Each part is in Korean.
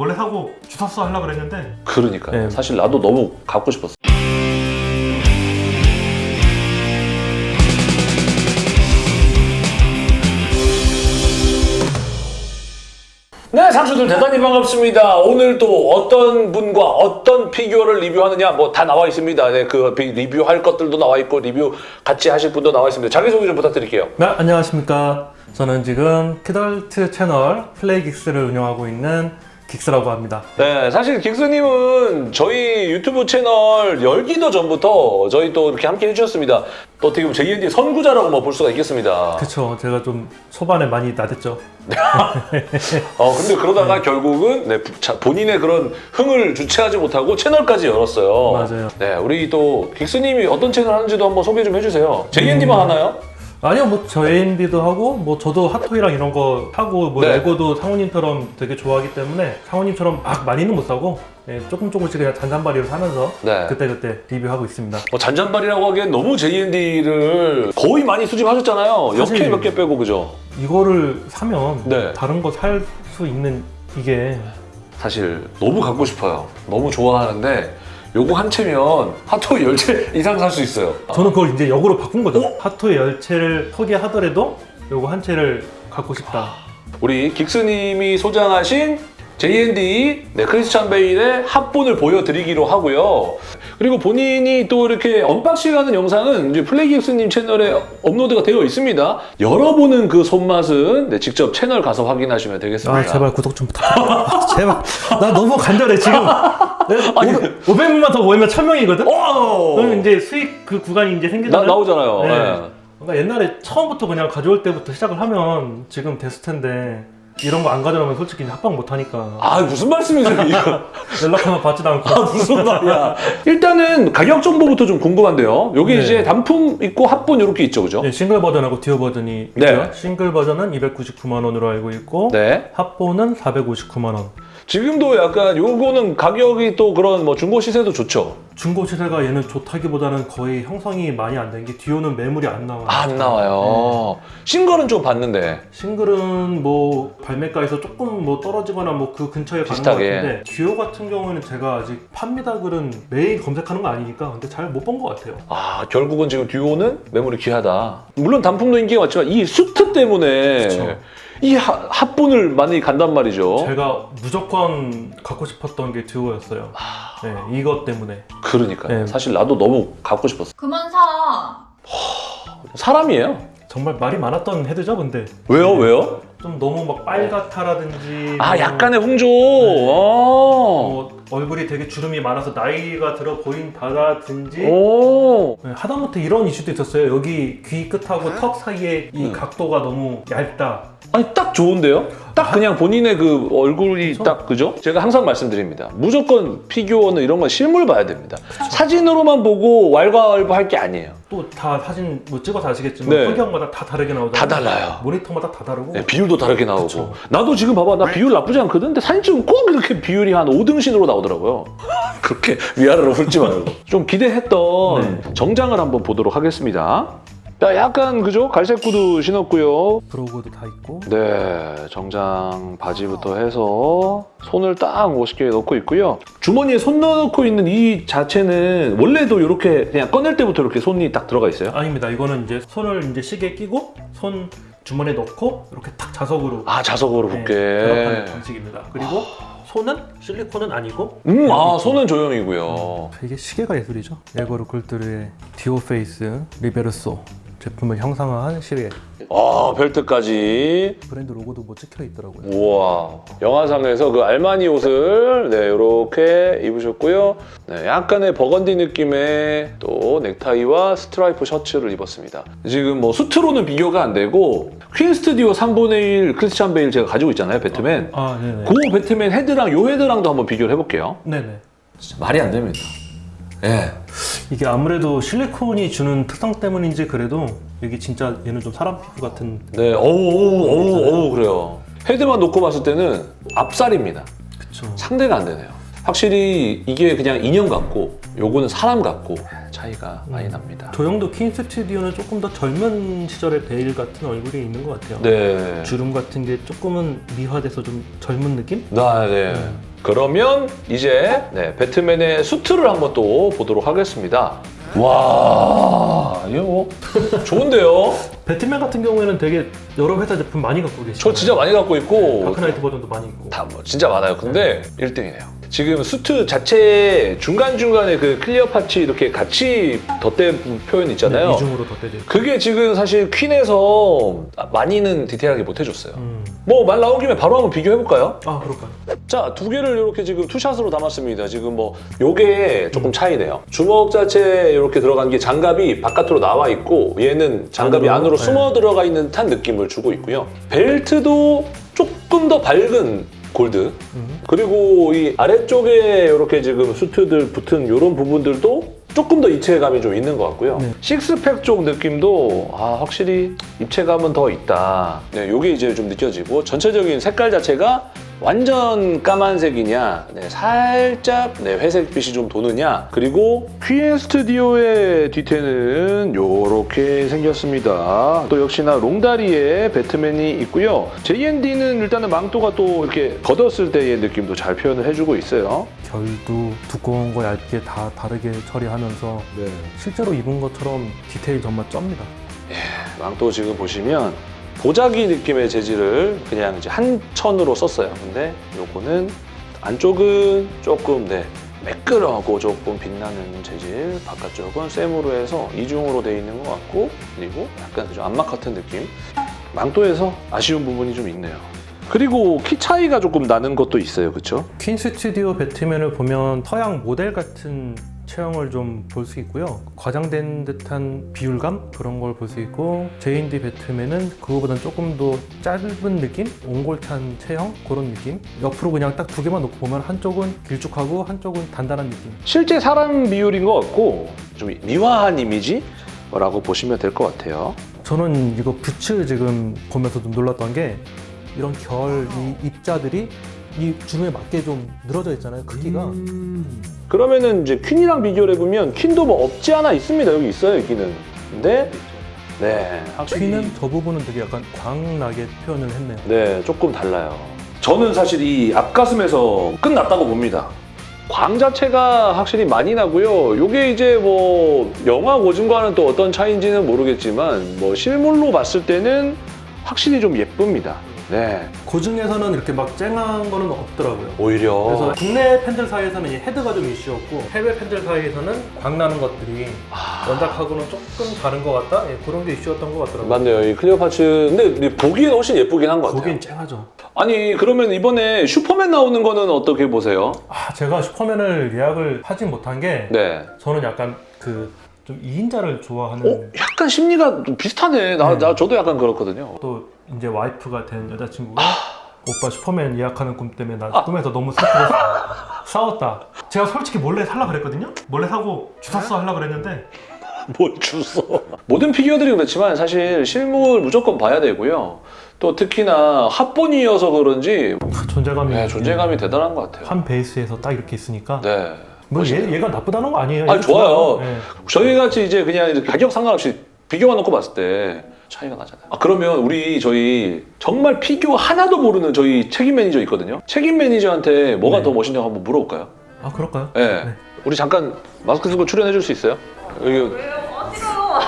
몰래 사고 주웠어 하려고 그랬는데 그러니까 네. 사실 나도 너무 갖고 싶었어. 네, 상추들 대단히 반갑습니다. 오늘 또 어떤 분과 어떤 피규어를 리뷰하느냐 뭐 다 나와 있습니다. 네, 그 비- 리뷰할 것들도 나와 있고 리뷰 같이 하실 분도 나와 있습니다. 자기소개 좀 부탁드릴게요. 네 안녕하십니까 저는 지금 키덜트 채널 플레이긱스를 운영하고 있는 긱스라고 합니다 네, 사실 긱스님은 저희 유튜브 채널 열기도 전부터 저희 또 이렇게 함께 해주셨습니다. 또 어떻게 보면 JND 선구자라고 뭐 볼 수가 있겠습니다. 그쵸 제가 좀 초반에 많이 나댔죠 어, 근데 그러다가 결국은 네, 부- 자, 본인의 그런 흥을 주체하지 못하고 채널까지 열었어요. 맞아요. 네, 우리 또 긱스님이 어떤 채널 하는지도 한번 소개 좀 해주세요. JND만 음. 하나요? 아니요 뭐저 AMD도 하고 뭐 저도 핫토이랑 이런 거 하고 뭐 네. 레고도 상호님처럼 되게 좋아하기 때문에 상호님처럼 막 많이는 못 사고 예, 조금 조금씩 그냥 잔잔바리로 사면서 네. 그때그때 리뷰하고 있습니다 뭐 잔잔발이라고 하기엔 너무 JND를 거의 많이 수집하셨잖아요. 10개 몇개 빼고 그죠? 이거를 사면 네. 다른 거 살 수 있는 이게 사실 너무 갖고 싶어요. 너무 좋아하는데 요거 한 채면 핫토이 10채 이상 살 수 있어요. 저는 그걸 이제 역으로 바꾼 거죠. 어? 하토의 열채를 소개하더라도 요거 한 채를 갖고 싶다. 우리 긱스님이 소장하신 JND 네, 크리스찬 베일의 합본을 보여드리기로 하고요. 그리고 본인이 또 이렇게 unboxing 하는 영상은 이제 플레이긱스님 채널에 업로드가 되어 있습니다. 열어보는 그 손맛은 네, 직접 채널 가서 확인하시면 되겠습니다. 아 제발 구독 좀. 아, 제발. 나 너무 간절해 지금. 아니. 500명만 더 모이면 1000명이거든. 오! 그러면 이제 수익 그 구간이 이제 나, 생기잖아요. 나 오잖아요. 네. 네. 그러니까 옛날에 처음부터 그냥 가져올 때부터 시작을 하면 지금 됐을 텐데 이런 거 안 가져오면 솔직히 합방 못 하니까 아 무슨 말씀이세요 이거? 연락하면 받지도 않고. 아, 무슨 말이야? 일단은 가격 정보부터 좀 궁금한데요. 여기 네. 이제 단품 있고 합본 이렇게 있죠, 그죠? 네, 싱글 버전하고 듀오 버전이 네. 있고요. 싱글 버전은 299만 원으로 알고 있고 네. 합본은 459만 원. 지금도 약간 요거는 가격이 또 그런 뭐 중고 시세도 좋죠. 중고 시세가 얘는 좋다기보다는 거의 형성이 많이 안 된게 듀오는 매물이 안 나와요. 아, 안 나와요. 싱글은 좀 봤는데. 싱글은 뭐 발매가에서 조금 뭐 떨어지거나 뭐 그 근처에 가는 것 비슷하게. 같은데 듀오 같은 경우에는 제가 아직 판매다 글은 매일 검색하는 거 아니니까 근데 잘 못 본 것 같아요. 아 결국은 지금 듀오는 매물이 귀하다. 물론 단품도 인기가 많지만 이 수트 때문에 그쵸. 이 하- 합본을 많이 간단 말이죠. 제가 무조건 갖고 싶었던 게 듀오였어요. 네, 이것 때문에. 그러니까 요 네. 사실 나도 너무 갖고 싶었어. 그만 사. 사람이에요. 정말 말이 많았던 헤드죠, 근데 왜요? 왜요? 좀 너무 막 빨갛다라든지 아 뭐 약간의 홍조. 네. 아. 뭐 얼굴이 되게 주름이 많아서 나이가 들어 보인다라든지 오. 네, 하다못해 이런 이슈도 있었어요. 여기 귀 끝하고 턱 사이에 이 음. 각도가 너무 얇다. 아니 딱 좋은데요? 딱 그냥 본인의 그 얼굴이 그쵸? 딱 그죠? 제가 항상 말씀드립니다. 무조건 피규어는 이런 건 실물 봐야 됩니다. 사진으로만 보고 왈가왈부할 게 아니에요. 또 다 사진 뭐 찍어서 아시겠지만 네. 환경마다 다 다르게 나오잖아요. 다 달라요. 모니터마다 다 다르고 네, 비율도 다르게 나오고. 그쵸. 나도 지금 봐봐 나 비율 나쁘지 않거든. 근데 사진 찍으면 꼭 이렇게 비율이 한 5등신으로 나오더라고요. 그렇게 위아래로 훑지 말고. 좀 기대했던 네. 정장을 한번 보도록 하겠습니다. 야, 약간 그죠? 갈색 구두 신었고요. 브로그도 다 있고 네, 정장 바지부터 해서 손을 딱 멋있게 넣고 있고요. 주머니에 손 넣고 있는 이 자체는 원래도 이렇게 그냥 꺼낼 때부터 이렇게 손이 딱 들어가 있어요. 아닙니다. 이거는 이제 손을 이제 시계 끼고 손 주머니에 넣고 이렇게 탁 자석으로 아, 자석으로 네, 붙게. 결합하는 방식입니다. 그리고 손은 실리콘은 아니고 음, 아, 손은 조형이고요. 이게 시계가 예술이죠. 예거 르쿨트르의 듀오 페이스 리베르소 제품을 형상화한 시계 아, 벨트까지. 브랜드 로고도 뭐 찍혀 있더라고요. 우와. 영화상에서 그 알마니 옷을 네, 이렇게 입으셨고요. 네, 약간의 버건디 느낌의 또 넥타이와 스트라이프 셔츠를 입었습니다. 지금 뭐 수트로는 비교가 안 되고 퀸 스튜디오 3분의 1 크리스찬 베일 제가 가지고 있잖아요, 배트맨. 아 네네. 그 배트맨 헤드랑 요 헤드랑도 한번 비교를 해볼게요. 네네. 진짜 말이 안 됩니다. 예. 이게 아무래도 실리콘이 주는 특성 때문인지 그래도 이게 진짜 얘는 좀 사람 피부 같은 네, 어우, 어우, 어우, 어우, 그래요. 헤드만 놓고 봤을 때는 앞살입니다. 그쵸. 상대가 안 되네요. 확실히 이게 그냥 인형 같고 요거는 사람 같고 차이가 많이 납니다. 조형도 퀸 스튜디오는 조금 더 젊은 시절의 베일 같은 얼굴이 있는 것 같아요. 네. 주름 같은 게 조금은 미화돼서 좀 젊은 느낌? 나, 네. 그러면 이제 네, 배트맨의 수트를 한번 또 보도록 하겠습니다. 와, 이거 뭐 좋은데요? 배트맨 같은 경우에는 되게 여러 회사 제품 많이 갖고 계시죠. 저 진짜 많이 갖고 있고 다크나이트 버전도 많이 있고. 다 뭐 진짜 많아요. 근데 1등이네요. 지금 수트 자체에 중간중간에 그 clear parts 이렇게 같이 덧댄 표현 있잖아요. 네, 이중으로 있고. 그게 지금 사실 퀸에서 많이는 디테일하게 못 해줬어요. 음. 뭐 말 나온 김에 바로 한번 비교해볼까요? 아 그럴까요? 자, 두 개를 이렇게 지금 two shot으로 담았습니다. 지금 뭐 요게 조금 차이네요. 주먹 자체에 이렇게 들어간 게 장갑이 바깥으로 나와 있고 얘는 장갑이 안으로? 안으로 네. 숨어 들어가 있는 듯한 느낌을 주고 있고요. 벨트도 조금 더 밝은 골드 음. 그리고 이 아래쪽에 이렇게 지금 수트들 붙은 이런 부분들도 조금 더 입체감이 좀 있는 것 같고요. 네. 식스팩 쪽 느낌도 아, 확실히 입체감은 더 있다. 네, 요게 이제 좀 느껴지고 전체적인 색깔 자체가 완전 까만색이냐, 네, 살짝 네, 회색빛이 좀 도느냐, 그리고 퀸 스튜디오의 뒤태는 이렇게 생겼습니다. 또 역시나 롱다리에 배트맨이 있고요. JND는 일단은 망토가 또 이렇게 걷었을 때의 느낌도 잘 표현을 해주고 있어요. 결도 두꺼운 거 얇게 다 다르게 처리하면서 실제로 입은 것처럼 디테일 정말 쩝니다. 망토 지금 보시면 보자기 느낌의 재질을 그냥 이제 한 천으로 썼어요. 근데 요거는 안쪽은 조금 네 매끄러하고 조금 빛나는 재질, 바깥쪽은 쌤으로 해서 이중으로 돼 있는 것 같고 그리고 약간 좀 안막 같은 느낌. 망토에서 아쉬운 부분이 좀 있네요. 그리고 키 차이가 조금 나는 것도 있어요, 그렇죠? 퀸 스튜디오 배트맨을 보면 서양 모델 같은 체형을 좀 볼 수 있고요. 과장된 듯한 비율감 그런 걸 볼 수 있고 J&D 배트맨은 그거보다는 조금 더 짧은 느낌? 옹골찬 체형 그런 느낌? 옆으로 그냥 딱 두 개만 놓고 보면 한쪽은 길쭉하고 한쪽은 단단한 느낌. 실제 사람 비율인 것 같고 좀 미화한 이미지 라고 보시면 될 것 같아요. 저는 이거 부츠 지금 보면서 좀 놀랐던 게 이런 결 이 입자들이 이 줌에 맞게 좀 늘어져 있잖아요 크기가 그러면은 이제 퀸이랑 비교를 해보면 퀸도 뭐 없지 않아 있습니다. 여기 있어요, 여기는. 근데 네, 확실히 퀸은 저 부분은 되게 약간 광나게 표현을 했네요 네, 조금 달라요. 저는 사실 이 앞가슴에서 끝났다고 봅니다. 광 자체가 확실히 많이 나고요. 요게 이제 뭐 영화 고증과는 또 어떤 차이인지는 모르겠지만 뭐 실물로 봤을 때는 확실히 좀 예쁩니다. 네, 고증에서는 이렇게 막 쨍한 거는 없더라고요 오히려 그래서 국내 팬들 사이에서는 이 헤드가 좀 이슈였고 해외 팬들 사이에서는 광나는 것들이 아, 원작하고는 조금 다른 것 같다? 예, 그런 게 이슈였던 것 같더라고요 맞네요. 이 clear parts 근데 보기엔 훨씬 예쁘긴 한 것 같아요. 보기엔 쨍하죠 아니 그러면 이번에 슈퍼맨 나오는 거는 어떻게 보세요? 아 제가 슈퍼맨을 예약을 하진 못한 게 네. 저는 약간 그 좀 2인자를 좋아하는 어? 약간 심리가 좀 비슷하네. 나, 네. 나 저도 약간 그렇거든요. 또 이제 와이프가 된 여자친구가 아. 오빠 슈퍼맨 예약하는 꿈 때문에 나 아. 꿈에서 너무 슬프고 싸웠다. 제가 솔직히 몰래 살라 그랬거든요. 몰래 사고 주웠어 하려 그랬는데 뭘 주워? 모든 피규어들이 그렇지만 사실 실물 무조건 봐야 되고요. 또 특히나 합본이어서 그런지 존재감이 네, 존재감이 대단한 것 같아요. 한 베이스에서 딱 이렇게 있으니까 네. 뭐. 얘, 얘가 나쁘다는 거 아니에요. 아니, 얘도 좋아요. 네. 저희 같이 이제 그냥 가격 상관없이 비교만 놓고 봤을 때 차이가 나잖아요. 아, 그러면 우리 저희 정말 피규어 하나도 모르는 저희 책임 매니저 있거든요. 책임 매니저한테 뭐가 네. 더 멋있냐고 한번 물어볼까요? 아 그럴까요? 네. 네. 우리 잠깐 마스크 쓰고 출연해 줄 수 있어요? 여기 왜요? 어디가요?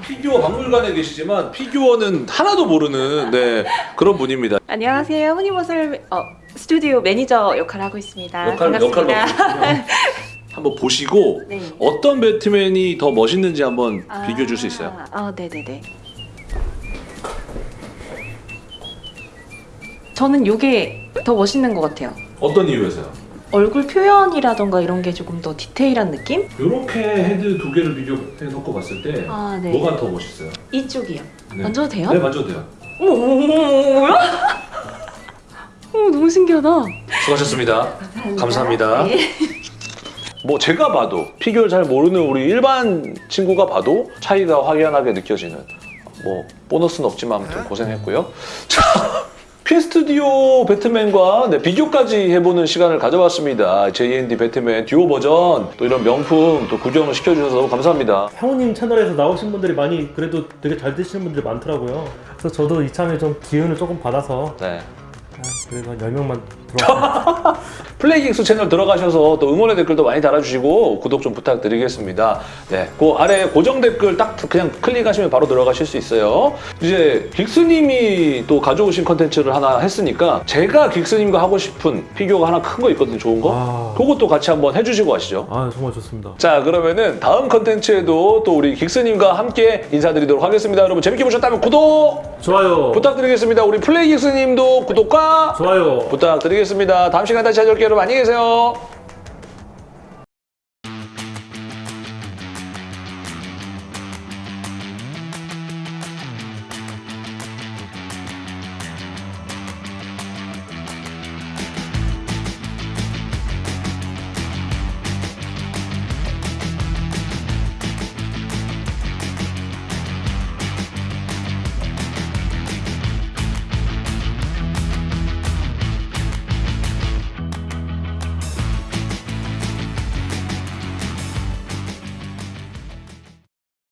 피규어 박물관에 계시지만 피규어는 하나도 모르는 네, 그런 분입니다. 안녕하세요. 후니버설 어, 스튜디오 매니저 역할을 하고 있습니다. 역할, 반갑습니다. 역할로 한번 보시고 네. 어떤 배트맨이 더 멋있는지 한번 아, 비교해 줄 수 있어요? 아, 네네네. 저는 이게 더 멋있는 것 같아요. 어떤 이유에서요? 얼굴 표현이라던가 이런 게 조금 더 디테일한 느낌? 이렇게 헤드 두 개를 비교해 놓고 봤을 때 아, 네. 뭐가 더 멋있어요? 이쪽이요. 네. 만져도 돼요? 네, 만져도 돼요. 어머, 어머, 어머, 어머, 너무 신기하다. 수고하셨습니다. 감사합니다. 네. 뭐 제가 봐도 피규어를 잘 모르는 우리 일반 친구가 봐도 차이가 확연하게 느껴지는 뭐 보너스는 없지만 아무튼 고생했고요. 자, 퀸스튜디오 배트맨과 네, 비교까지 해보는 시간을 가져봤습니다. JND 배트맨 듀오 버전 또 이런 명품 또 구경을 시켜주셔서 너무 감사합니다. 형님 채널에서 나오신 분들이 많이 그래도 되게 잘 되시는 분들이 많더라고요. 그래서 저도 이참에 좀 기운을 조금 받아서 네. 아, 그래서 10명만 들어왔어요. 플레이긱스 채널 들어가셔서 또 응원의 댓글도 많이 달아주시고 구독 좀 부탁드리겠습니다. 네, 그 아래 고정 댓글 딱 그냥 클릭하시면 바로 들어가실 수 있어요. 이제 긱스님이 또 가져오신 컨텐츠를 하나 했으니까 제가 긱스님과 하고 싶은 피규어가 하나 큰 거 있거든요, 좋은 거. 아. 그것도 같이 한번 해주시고 가시죠. 아 정말 좋습니다. 자 그러면은 다음 컨텐츠에도 또 우리 긱스님과 함께 인사드리도록 하겠습니다. 여러분 재밌게 보셨다면 구독 좋아요. 부탁드리겠습니다. 우리 플레이 긱스님도 구독과 좋아요. 부탁 드리겠습니다. 다음 시간에 다시 찾아올게요. 여러분 안녕히 계세요.